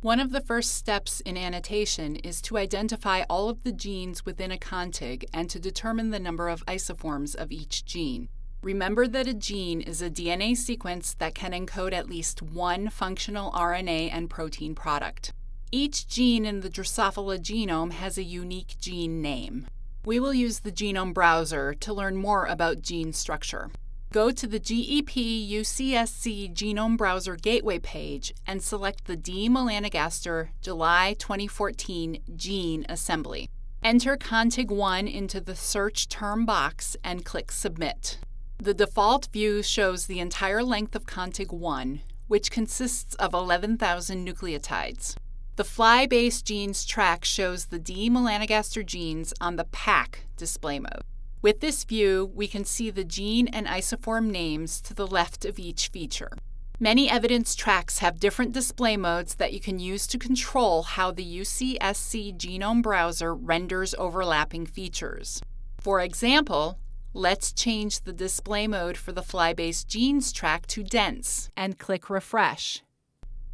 One of the first steps in annotation is to identify all of the genes within a contig and to determine the number of isoforms of each gene. Remember that a gene is a DNA sequence that can encode at least one functional RNA and protein product. Each gene in the Drosophila genome has a unique gene name. We will use the Genome Browser to learn more about gene structure. Go to the GEP UCSC Genome Browser Gateway page and select the D. melanogaster July 2014 gene assembly. Enter contig1 into the search term box and click Submit. The default view shows the entire length of contig1, which consists of 11,000 nucleotides. The FlyBase genes track shows the D. melanogaster genes on the pack display mode. With this view, we can see the gene and isoform names to the left of each feature. Many evidence tracks have different display modes that you can use to control how the UCSC Genome Browser renders overlapping features. For example, let's change the display mode for the FlyBase genes track to dense and click refresh.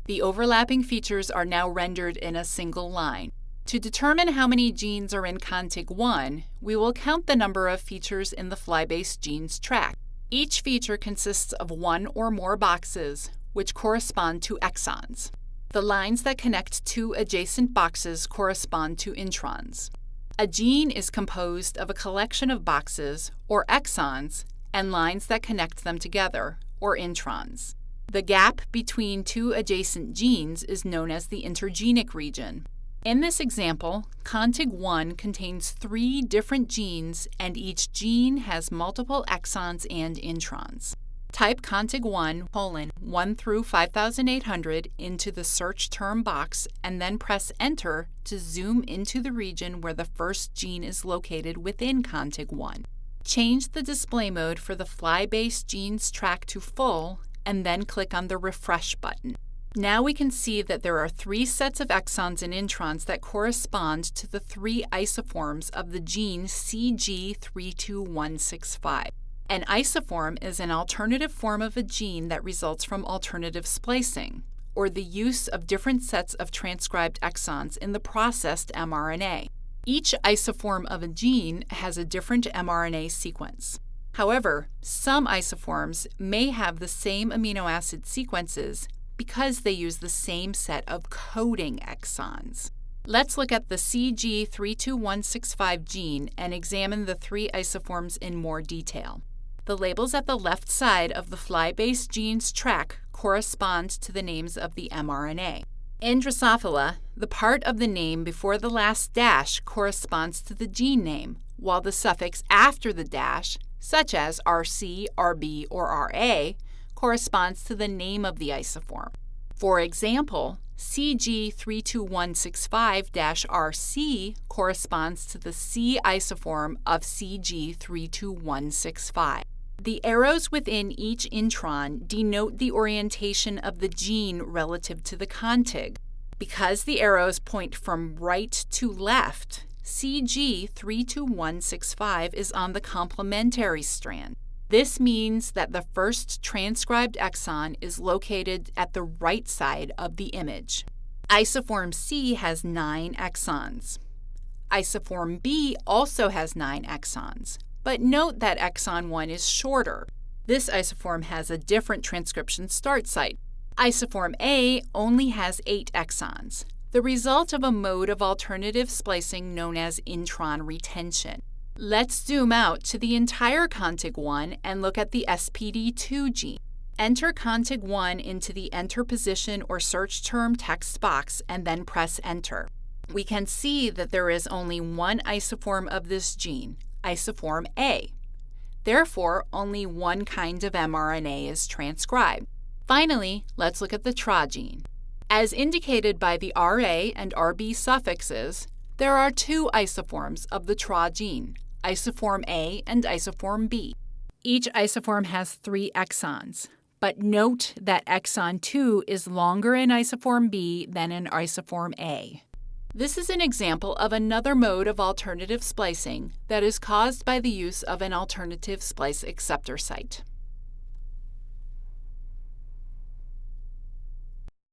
The overlapping features are now rendered in a single line. To determine how many genes are in contig 1, we will count the number of features in the FlyBase genes track. Each feature consists of one or more boxes, which correspond to exons. The lines that connect two adjacent boxes correspond to introns. A gene is composed of a collection of boxes, or exons, and lines that connect them together, or introns. The gap between two adjacent genes is known as the intergenic region. In this example, contig 1 contains three different genes and each gene has multiple exons and introns. Type contig 1 colon 1 through 5800 into the search term box and then press enter to zoom into the region where the first gene is located within contig 1. Change the display mode for the FlyBase genes track to full and then click on the refresh button. Now we can see that there are three sets of exons and introns that correspond to the three isoforms of the gene CG32165. An isoform is an alternative form of a gene that results from alternative splicing, or the use of different sets of transcribed exons in the processed mRNA. Each isoform of a gene has a different mRNA sequence. However, some isoforms may have the same amino acid sequences because they use the same set of coding exons. Let's look at the CG32165 gene and examine the three isoforms in more detail. The labels at the left side of the FlyBase genes track correspond to the names of the mRNA. In Drosophila, the part of the name before the last dash corresponds to the gene name, while the suffix after the dash, such as RC, RB, or RA, corresponds to the name of the isoform. For example, CG32165-RC corresponds to the C isoform of CG32165. The arrows within each intron denote the orientation of the gene relative to the contig. Because the arrows point from right to left, CG32165 is on the complementary strand. This means that the first transcribed exon is located at the right side of the image. Isoform C has nine exons. Isoform B also has nine exons, but note that exon 1 is shorter. This isoform has a different transcription start site. Isoform A only has eight exons, the result of a mode of alternative splicing known as intron retention. Let's zoom out to the entire contig 1 and look at the SPD2 gene. Enter contig 1 into the Enter Position or Search Term text box and then press Enter. We can see that there is only one isoform of this gene, isoform A. Therefore, only one kind of mRNA is transcribed. Finally, let's look at the TRA gene. As indicated by the RA and RB suffixes, there are two isoforms of the TRA gene, isoform A and isoform B. Each isoform has three exons, but note that exon 2 is longer in isoform B than in isoform A. This is an example of another mode of alternative splicing that is caused by the use of an alternative splice acceptor site.